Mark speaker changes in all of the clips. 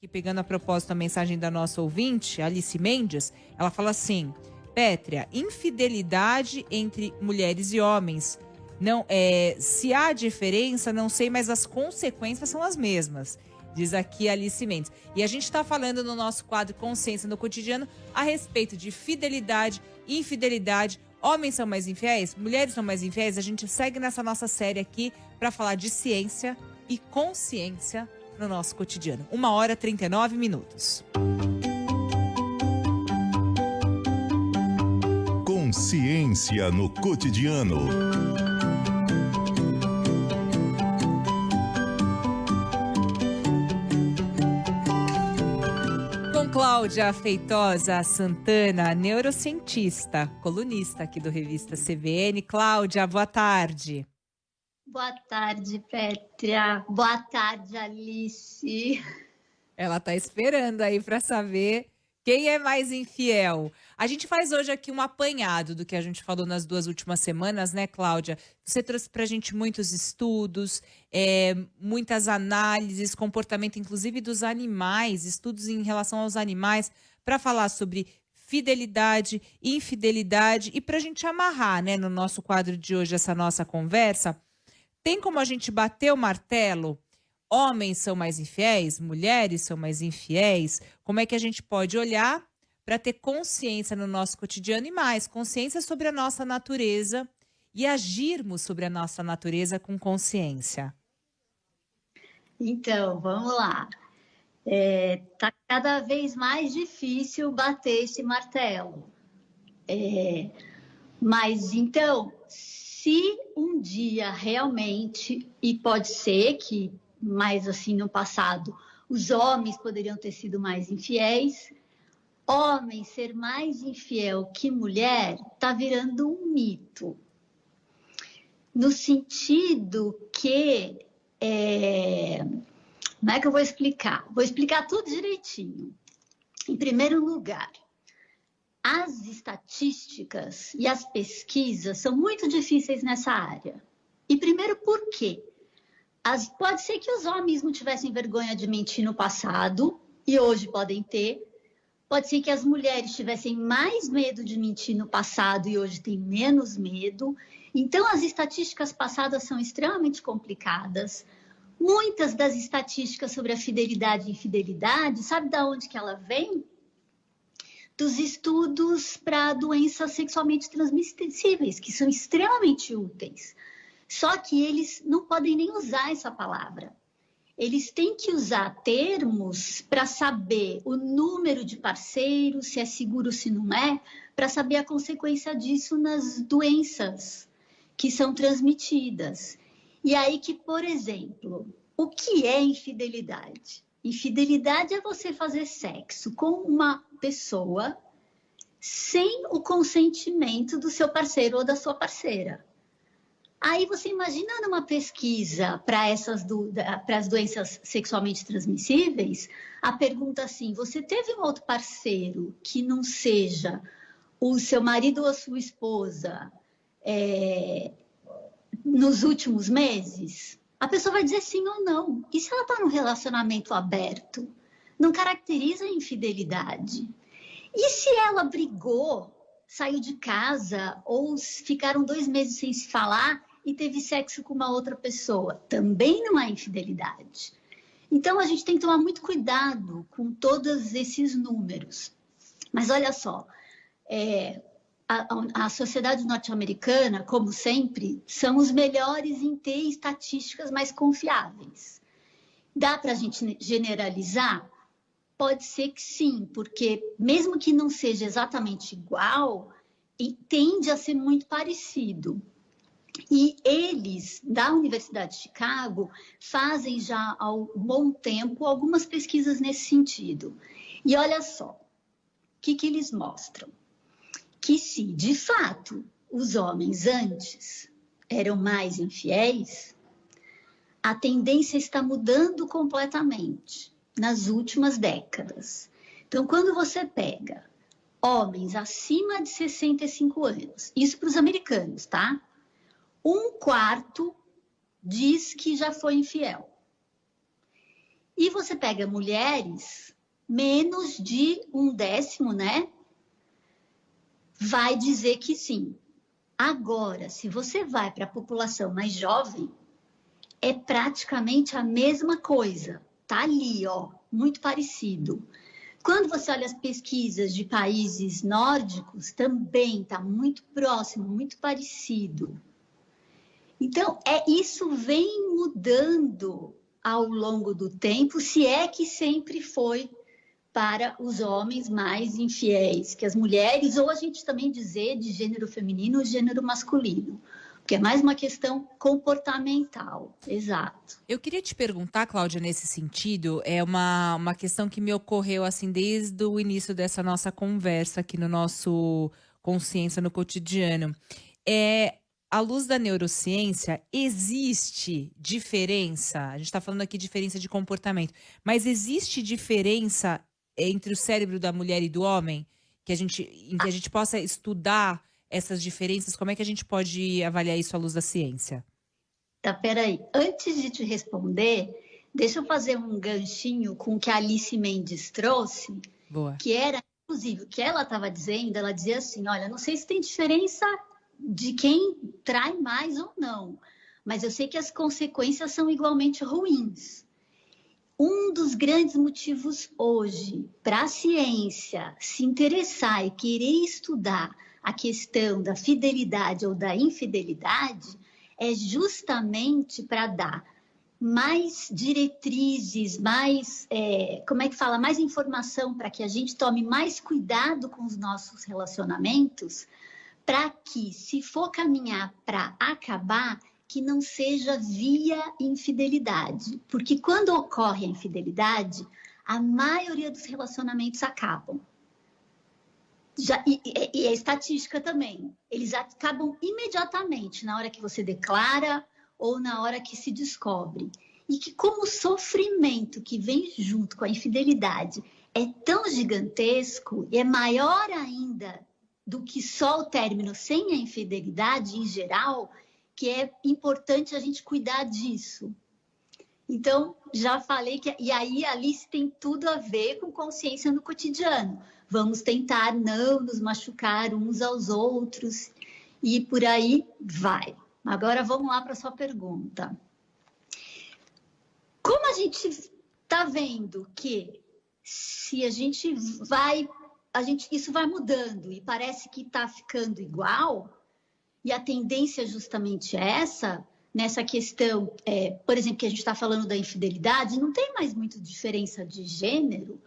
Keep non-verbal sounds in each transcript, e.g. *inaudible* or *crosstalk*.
Speaker 1: que pegando a propósito a mensagem da nossa ouvinte, Alice Mendes, ela fala assim: Pétria, infidelidade entre mulheres e homens. Não, é, se há diferença, não sei, mas as consequências são as mesmas. Diz aqui Alice Mendes. E a gente está falando no nosso quadro Consciência no Cotidiano a respeito de fidelidade, infidelidade. Homens são mais infiéis? Mulheres são mais infiéis? A gente segue nessa nossa série aqui para falar de ciência e consciência no nosso cotidiano. Uma hora e 39 minutos.
Speaker 2: Consciência no cotidiano.
Speaker 1: Com Cláudia Feitosa Santana, neurocientista, colunista aqui do Revista CBN. Cláudia, boa tarde.
Speaker 3: Boa tarde, Pétria. Boa tarde, Alice.
Speaker 1: Ela está esperando aí para saber quem é mais infiel. A gente faz hoje aqui um apanhado do que a gente falou nas duas últimas semanas, né, Cláudia? Você trouxe para a gente muitos estudos, é, muitas análises, comportamento inclusive dos animais, estudos em relação aos animais, para falar sobre fidelidade, infidelidade e para a gente amarrar, né, no nosso quadro de hoje essa nossa conversa tem como a gente bater o martelo? Homens são mais infiéis? Mulheres são mais infiéis? Como é que a gente pode olhar para ter consciência no nosso cotidiano e mais, consciência sobre a nossa natureza e agirmos sobre a nossa natureza com consciência?
Speaker 3: Então, vamos lá. É, tá cada vez mais difícil bater esse martelo. É, mas então, se um dia realmente, e pode ser que mais assim no passado, os homens poderiam ter sido mais infiéis, homem ser mais infiel que mulher está virando um mito. No sentido que. É... Como é que eu vou explicar? Vou explicar tudo direitinho. Em primeiro lugar, as estatísticas e as pesquisas são muito difíceis nessa área. E primeiro, por quê? As, pode ser que os homens não tivessem vergonha de mentir no passado, e hoje podem ter. Pode ser que as mulheres tivessem mais medo de mentir no passado e hoje têm menos medo. Então, as estatísticas passadas são extremamente complicadas. Muitas das estatísticas sobre a fidelidade e infidelidade, sabe de onde que ela vem? Dos estudos para doenças sexualmente transmissíveis, que são extremamente úteis. Só que eles não podem nem usar essa palavra. Eles têm que usar termos para saber o número de parceiros, se é seguro, se não é, para saber a consequência disso nas doenças que são transmitidas. E aí que, por exemplo, o que é infidelidade? Infidelidade é você fazer sexo com uma pessoa sem o consentimento do seu parceiro ou da sua parceira. Aí você imagina numa pesquisa para essas para as doenças sexualmente transmissíveis, a pergunta assim: você teve um outro parceiro que não seja o seu marido ou a sua esposa é, nos últimos meses? A pessoa vai dizer sim ou não. E se ela está num relacionamento aberto? Não caracteriza infidelidade. E se ela brigou, saiu de casa ou ficaram dois meses sem se falar e teve sexo com uma outra pessoa? Também não é infidelidade. Então a gente tem que tomar muito cuidado com todos esses números. Mas olha só, é, a, a sociedade norte-americana, como sempre, são os melhores em ter estatísticas mais confiáveis. Dá para a gente generalizar? Pode ser que sim, porque mesmo que não seja exatamente igual, tende a ser muito parecido. E eles, da Universidade de Chicago, fazem já há um bom tempo algumas pesquisas nesse sentido. E olha só, o que, que eles mostram? Que se de fato os homens antes eram mais infiéis, a tendência está mudando completamente nas últimas décadas. Então, quando você pega homens acima de 65 anos, isso para os americanos, tá? Um quarto diz que já foi infiel. E você pega mulheres, menos de um décimo, né? Vai dizer que sim. Agora, se você vai para a população mais jovem, é praticamente a mesma coisa. Tá ali, ó, muito parecido. Quando você olha as pesquisas de países nórdicos, também está muito próximo, muito parecido. Então, é isso vem mudando ao longo do tempo, se é que sempre foi para os homens mais infiéis que as mulheres, ou a gente também dizer de gênero feminino ou gênero masculino. Porque é mais uma questão comportamental, exato.
Speaker 1: Eu queria te perguntar, Cláudia, nesse sentido, é uma, uma questão que me ocorreu assim desde o início dessa nossa conversa aqui no nosso Consciência no Cotidiano. É, à luz da neurociência, existe diferença? A gente está falando aqui de diferença de comportamento, mas existe diferença entre o cérebro da mulher e do homem que a gente, em que a gente possa estudar essas diferenças? Como é que a gente pode avaliar isso à luz da ciência?
Speaker 3: Tá, peraí. Antes de te responder, deixa eu fazer um ganchinho com o que a Alice Mendes trouxe,
Speaker 1: Boa.
Speaker 3: que era, inclusive, o que ela estava dizendo, ela dizia assim, olha, não sei se tem diferença de quem trai mais ou não, mas eu sei que as consequências são igualmente ruins. Um dos grandes motivos hoje para a ciência se interessar e querer estudar a questão da fidelidade ou da infidelidade é justamente para dar mais diretrizes, mais, é, como é que fala, mais informação para que a gente tome mais cuidado com os nossos relacionamentos, para que, se for caminhar para acabar, que não seja via infidelidade. Porque quando ocorre a infidelidade, a maioria dos relacionamentos acabam. Já, e, e, a estatística também. Eles acabam imediatamente, na hora que você declara ou na hora que se descobre. E que, como o sofrimento que vem junto com a infidelidade é tão gigantesco e é maior ainda do que só o término sem a infidelidade em geral, que é importante a gente cuidar disso. Então, já falei que. E aí, Alice tem tudo a ver com consciência no cotidiano. Vamos tentar não nos machucar uns aos outros e por aí vai. Agora vamos lá para a sua pergunta. Como a gente está vendo que se a gente vai, a gente, isso vai mudando e parece que está ficando igual, e a tendência é justamente essa, nessa questão, é, por exemplo, que a gente está falando da infidelidade, não tem mais muita diferença de gênero.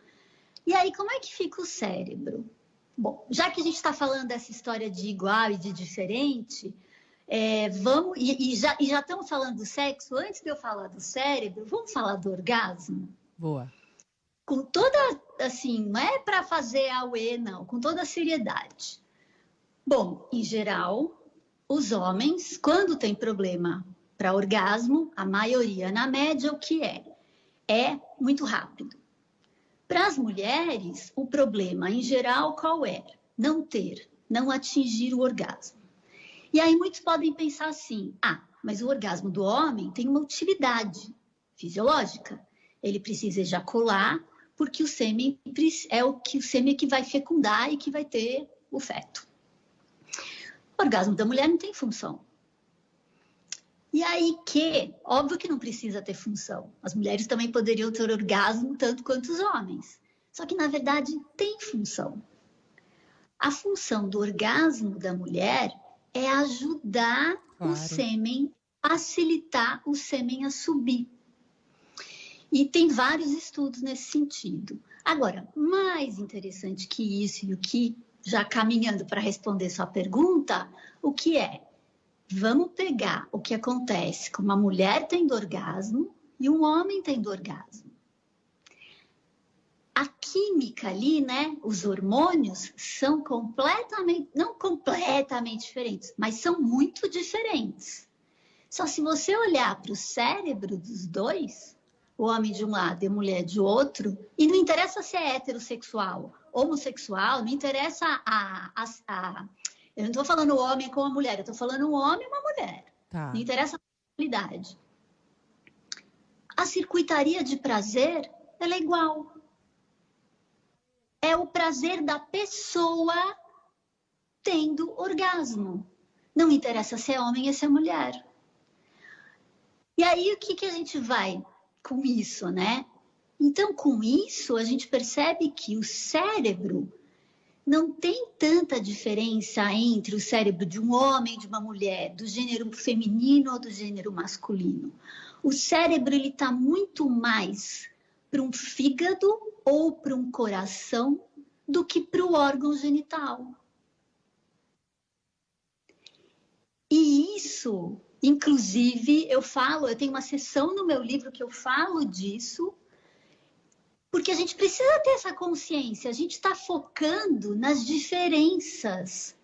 Speaker 3: E aí, como é que fica o cérebro? Bom, já que a gente está falando dessa história de igual e de diferente, é, vamos e, e, já, e já estamos falando do sexo. Antes de eu falar do cérebro, vamos falar do orgasmo.
Speaker 1: Boa.
Speaker 3: Com toda, assim, não é para fazer a UE, não, com toda a seriedade. Bom, em geral, os homens, quando tem problema para orgasmo, a maioria, na média, o que é? É muito rápido. Para as mulheres, o problema em geral qual é? Não ter, não atingir o orgasmo. E aí muitos podem pensar assim: ah, mas o orgasmo do homem tem uma utilidade fisiológica. Ele precisa ejacular porque o sêmen é o que o sêmen que vai fecundar e que vai ter o feto. O orgasmo da mulher não tem função. E aí que, óbvio que não precisa ter função. As mulheres também poderiam ter orgasmo tanto quanto os homens. Só que na verdade tem função. A função do orgasmo da mulher é ajudar claro. o sêmen, facilitar o sêmen a subir. E tem vários estudos nesse sentido. Agora, mais interessante que isso e o que já caminhando para responder sua pergunta, o que é? Vamos pegar o que acontece com uma mulher tendo orgasmo e um homem tendo orgasmo. A química ali, né, os hormônios são completamente, não completamente diferentes, mas são muito diferentes. Só se você olhar para o cérebro dos dois, o homem de um lado e a mulher de outro, e não interessa se é heterossexual homossexual, não interessa a. a, a eu não estou falando homem com a mulher, eu estou falando um homem e uma mulher. Tá. Não interessa a sexualidade. a circuitaria de prazer ela é igual. É o prazer da pessoa tendo orgasmo. Não interessa se é homem ou se é mulher. E aí, o que, que a gente vai com isso, né? Então, com isso, a gente percebe que o cérebro não tem tanta diferença entre o cérebro de um homem de uma mulher, do gênero feminino ou do gênero masculino. O cérebro ele está muito mais para um fígado ou para um coração do que para o órgão genital. E isso, inclusive, eu falo, eu tenho uma sessão no meu livro que eu falo disso, porque a gente precisa ter essa consciência, a gente está focando nas diferenças.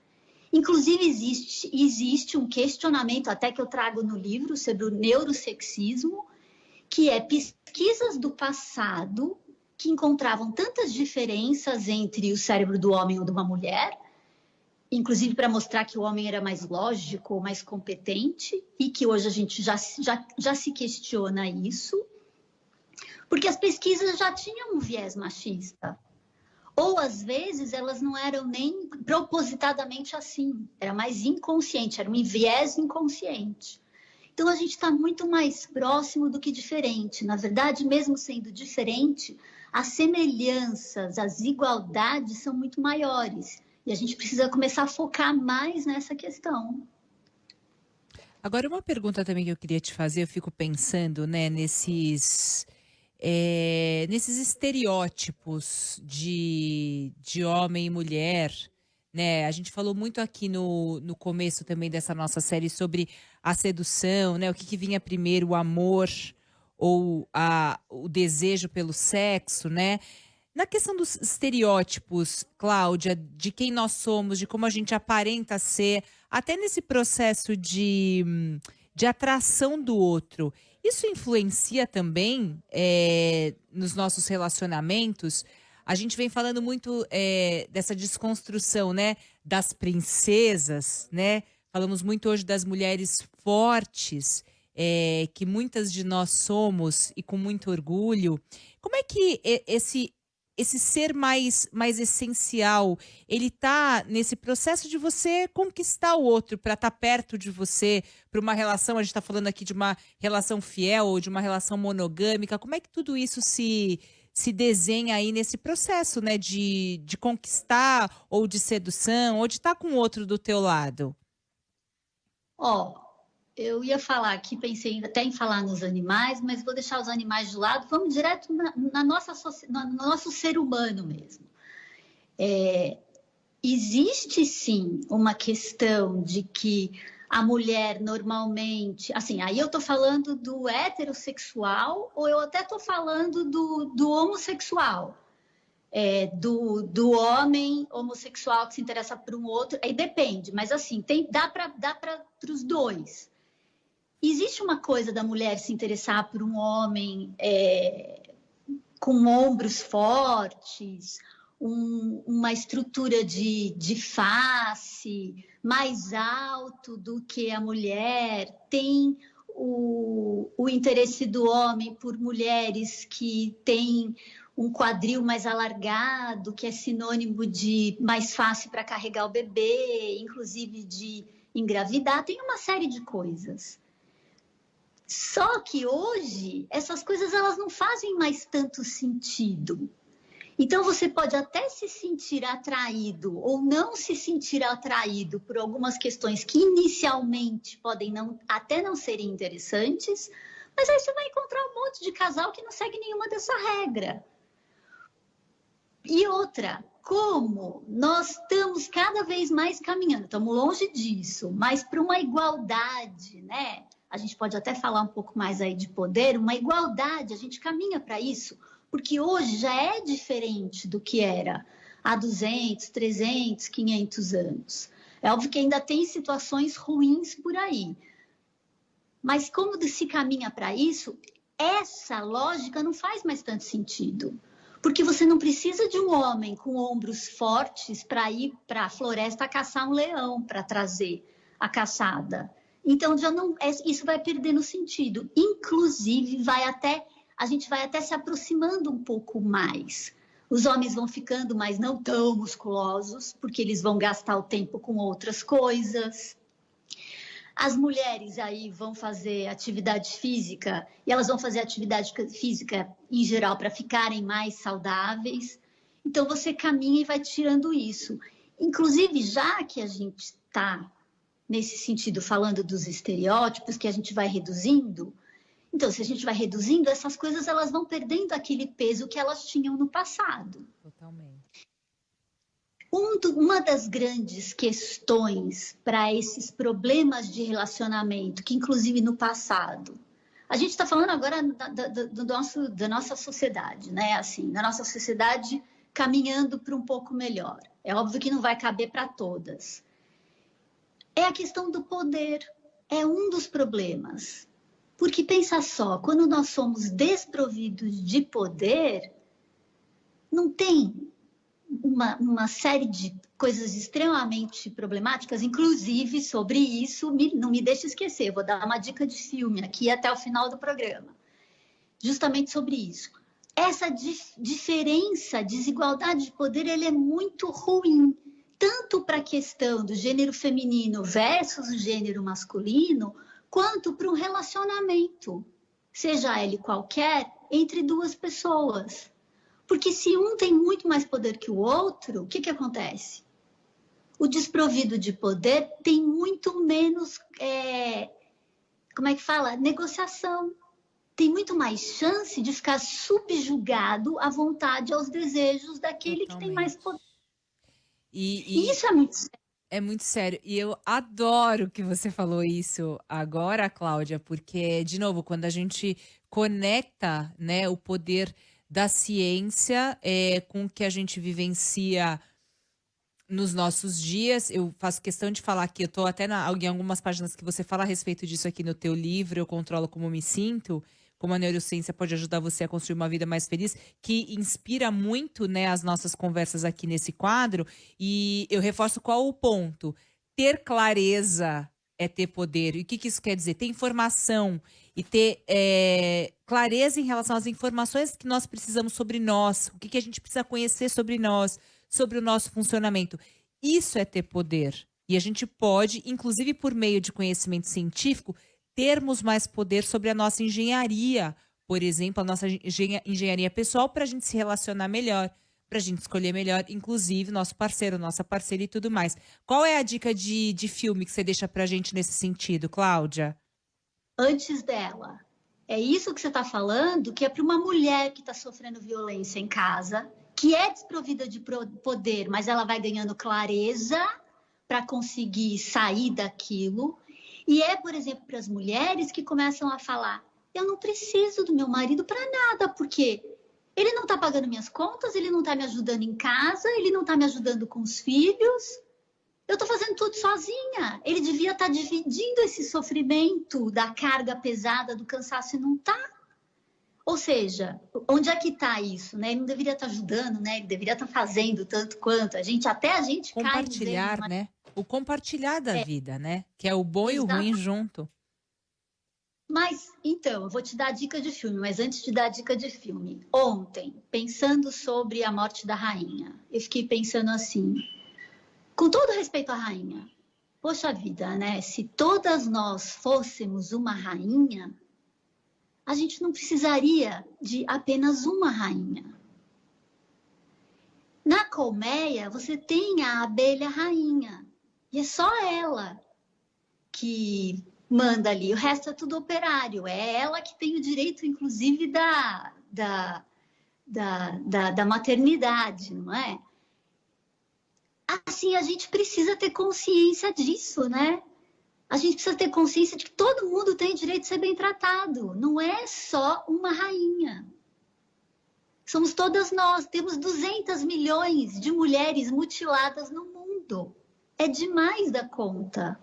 Speaker 3: Inclusive, existe, existe um questionamento, até que eu trago no livro, sobre o neurosexismo, que é pesquisas do passado que encontravam tantas diferenças entre o cérebro do homem ou de uma mulher, inclusive para mostrar que o homem era mais lógico, mais competente, e que hoje a gente já, já, já se questiona isso porque as pesquisas já tinham um viés machista. Ou às vezes elas não eram nem propositadamente assim, era mais inconsciente, era um viés inconsciente. Então a gente está muito mais próximo do que diferente. Na verdade, mesmo sendo diferente, as semelhanças, as igualdades são muito maiores. E a gente precisa começar a focar mais nessa questão.
Speaker 1: Agora, uma pergunta também que eu queria te fazer, eu fico pensando, né, nesses é, nesses estereótipos de, de homem e mulher, né? A gente falou muito aqui no, no começo também dessa nossa série sobre a sedução, né? O que, que vinha primeiro, o amor ou a, o desejo pelo sexo, né? Na questão dos estereótipos, Cláudia, de quem nós somos, de como a gente aparenta ser, até nesse processo de, de atração do outro, isso influencia também é, nos nossos relacionamentos? A gente vem falando muito é, dessa desconstrução, né? Das princesas, né? Falamos muito hoje das mulheres fortes, é, que muitas de nós somos e com muito orgulho. Como é que esse esse ser mais, mais essencial, ele está nesse processo de você conquistar o outro para estar tá perto de você, para uma relação, a gente está falando aqui de uma relação fiel ou de uma relação monogâmica, como é que tudo isso se, se desenha aí nesse processo, né, de, de conquistar ou de sedução ou de estar tá com o outro do teu lado?
Speaker 3: Ó, oh, eu ia falar aqui, pensei até em falar nos animais, mas vou deixar os animais de lado, vamos direto na, na nossa, no nosso ser humano mesmo. É, existe sim uma questão de que a mulher normalmente, assim, aí eu estou falando do heterossexual ou eu até estou falando do, do homossexual, é, do, do homem homossexual que se interessa por um outro, aí depende, mas assim, tem, dá para dá para os dois existe uma coisa da mulher se interessar por um homem é, com ombros fortes, um, uma estrutura de, de face mais alto do que a mulher, tem o, o interesse do homem por mulheres que têm um quadril mais alargado, que é sinônimo de mais fácil para carregar o bebê, inclusive de engravidar, tem uma série de coisas. Só que hoje essas coisas elas não fazem mais tanto sentido. Então você pode até se sentir atraído ou não se sentir atraído por algumas questões que inicialmente podem não, até não serem interessantes, mas aí você vai encontrar um monte de casal que não segue nenhuma dessa regra. E outra, como nós estamos cada vez mais caminhando, estamos longe disso, mas para uma igualdade, né? A gente pode até falar um pouco mais aí de poder, uma igualdade, a gente caminha para isso, porque hoje já é diferente do que era há 200, 300, 500 anos. É óbvio que ainda tem situações ruins por aí. Mas como se caminha para isso, essa lógica não faz mais tanto sentido. Porque você não precisa de um homem com ombros fortes para ir para a floresta caçar um leão para trazer a caçada. Então já não é, isso vai perdendo sentido. Inclusive vai até a gente vai até se aproximando um pouco mais. Os homens vão ficando, mas não tão musculosos, porque eles vão gastar o tempo com outras coisas. As mulheres aí vão fazer atividade física e elas vão fazer atividade física em geral para ficarem mais saudáveis. Então você caminha e vai tirando isso. Inclusive, já que a gente está nesse sentido falando dos estereótipos que a gente vai reduzindo, então se a gente vai reduzindo essas coisas, elas vão perdendo aquele peso que elas tinham no passado. Totalmente. Um do, uma das grandes questões para esses problemas de relacionamento, que inclusive no passado, a gente está falando agora da, da, do nosso, da nossa sociedade, né? Assim, da nossa sociedade caminhando para um pouco melhor. É óbvio que não vai caber para todas. É a questão do poder. É um dos problemas. Porque pensa só, quando nós somos desprovidos de poder, não tem uma, uma série de coisas extremamente problemáticas, inclusive sobre isso, me, não me deixe esquecer, vou dar uma dica de filme aqui até o final do programa, justamente sobre isso. Essa dif diferença, desigualdade de poder, ele é muito ruim, tanto para a questão do gênero feminino versus o gênero masculino, quanto para um relacionamento, seja ele qualquer, entre duas pessoas. Porque se um tem muito mais poder que o outro, o que, que acontece? O desprovido de poder tem muito menos, é, como é que fala? Negociação. Tem muito mais chance de ficar subjugado à vontade, aos desejos daquele Totalmente. que tem mais poder.
Speaker 1: E, e... isso é muito sério. É muito sério. E eu adoro que você falou isso agora, Cláudia, porque, de novo, quando a gente conecta né, o poder da ciência é, com o que a gente vivencia nos nossos dias. Eu faço questão de falar aqui, eu estou até na, em algumas páginas que você fala a respeito disso aqui no teu livro, Eu Controlo Como Me Sinto, como a neurociência pode ajudar você a construir uma vida mais feliz, que inspira muito né, as nossas conversas aqui nesse quadro. E eu reforço qual o ponto. Ter clareza é ter poder. E o que, que isso quer dizer? Ter informação e ter é, clareza em relação às informações que nós precisamos sobre nós, o que, que a gente precisa conhecer sobre nós, sobre o nosso funcionamento. Isso é ter poder. E a gente pode, inclusive por meio de conhecimento científico, termos mais poder sobre a nossa engenharia, por exemplo, a nossa engenharia pessoal, para a gente se relacionar melhor para a gente escolher melhor, inclusive nosso parceiro, nossa parceira e tudo mais. Qual é a dica de, de filme que você deixa para a gente nesse sentido, Cláudia?
Speaker 3: Antes dela. É isso que você está falando, que é para uma mulher que está sofrendo violência em casa, que é desprovida de poder, mas ela vai ganhando clareza para conseguir sair daquilo. E é, por exemplo, para as mulheres que começam a falar: eu não preciso do meu marido para nada, porque ele não está pagando minhas contas, ele não está me ajudando em casa, ele não está me ajudando com os filhos. Eu estou fazendo tudo sozinha. Ele devia estar tá dividindo esse sofrimento da carga pesada, do cansaço e não está. Ou seja, onde é que está isso? Né? Ele não deveria estar tá ajudando, né? Ele deveria estar tá fazendo tanto quanto. A gente, até a gente
Speaker 1: compartilhar, cai né? O compartilhar da é. vida, né? Que é o bom Exato. e o ruim junto.
Speaker 3: Mas, então, eu vou te dar a dica de filme, mas antes de dar a dica de filme, ontem, pensando sobre a morte da rainha, eu fiquei pensando assim, com todo respeito à rainha, poxa vida, né? Se todas nós fôssemos uma rainha, a gente não precisaria de apenas uma rainha. Na colmeia, você tem a abelha rainha, e é só ela que manda ali, o resto é tudo operário. É ela que tem o direito, inclusive, da, da, da, da, da maternidade, não é? Assim, a gente precisa ter consciência disso, né? A gente precisa ter consciência de que todo mundo tem direito de ser bem tratado. Não é só uma rainha. Somos todas nós. Temos 200 milhões de mulheres mutiladas no mundo. É demais da conta.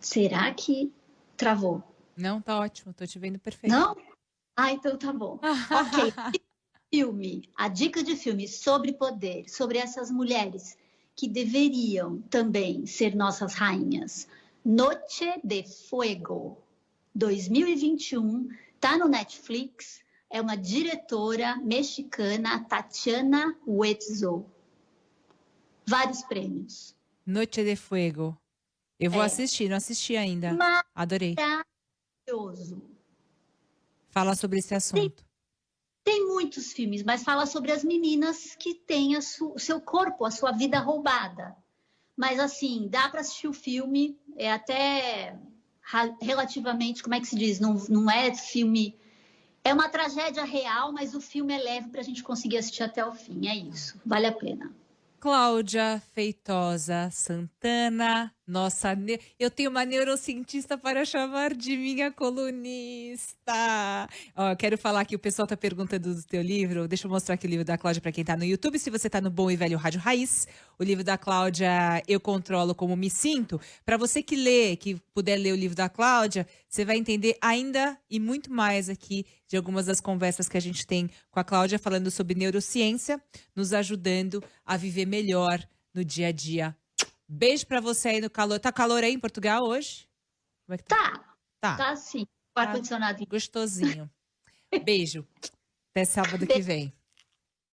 Speaker 3: Será que travou?
Speaker 1: Não, tá ótimo, tô te vendo perfeito.
Speaker 3: Não? Ah, então tá bom. *laughs* ok. Filme, a dica de filme sobre poder, sobre essas mulheres que deveriam também ser nossas rainhas. Noche de Fuego, 2021, tá no Netflix. É uma diretora mexicana, Tatiana Huetzo. Vários prêmios.
Speaker 1: Noite de Fuego. Eu vou
Speaker 3: É.
Speaker 1: assistir, não assisti ainda. Adorei.
Speaker 3: Maravilhoso.
Speaker 1: Fala sobre esse assunto.
Speaker 3: Tem muitos filmes, mas fala sobre as meninas que têm o seu corpo, a sua vida roubada. Mas assim, dá para assistir o filme, é até relativamente, como é que se diz? Não, não é filme. É uma tragédia real, mas o filme é leve para a gente conseguir assistir até o fim. É isso, vale a pena.
Speaker 1: Cláudia Feitosa Santana, nossa. Eu tenho uma neurocientista para chamar de minha colunista. Ó, quero falar que o pessoal tá perguntando do teu livro. Deixa eu mostrar aqui o livro da Cláudia para quem tá no YouTube. Se você tá no Bom e Velho Rádio Raiz, o livro da Cláudia Eu Controlo Como Me Sinto. Para você que lê, que puder ler o livro da Cláudia, você vai entender ainda e muito mais aqui de algumas das conversas que a gente tem com a Cláudia falando sobre neurociência, nos ajudando a viver melhor no dia a dia. Beijo pra você aí no calor. Tá calor aí em Portugal hoje? Como é que tá?
Speaker 3: Tá,
Speaker 1: Tá,
Speaker 3: tá sim. O ar-condicionado
Speaker 1: gostosinho. Beijo. Até sábado que vem.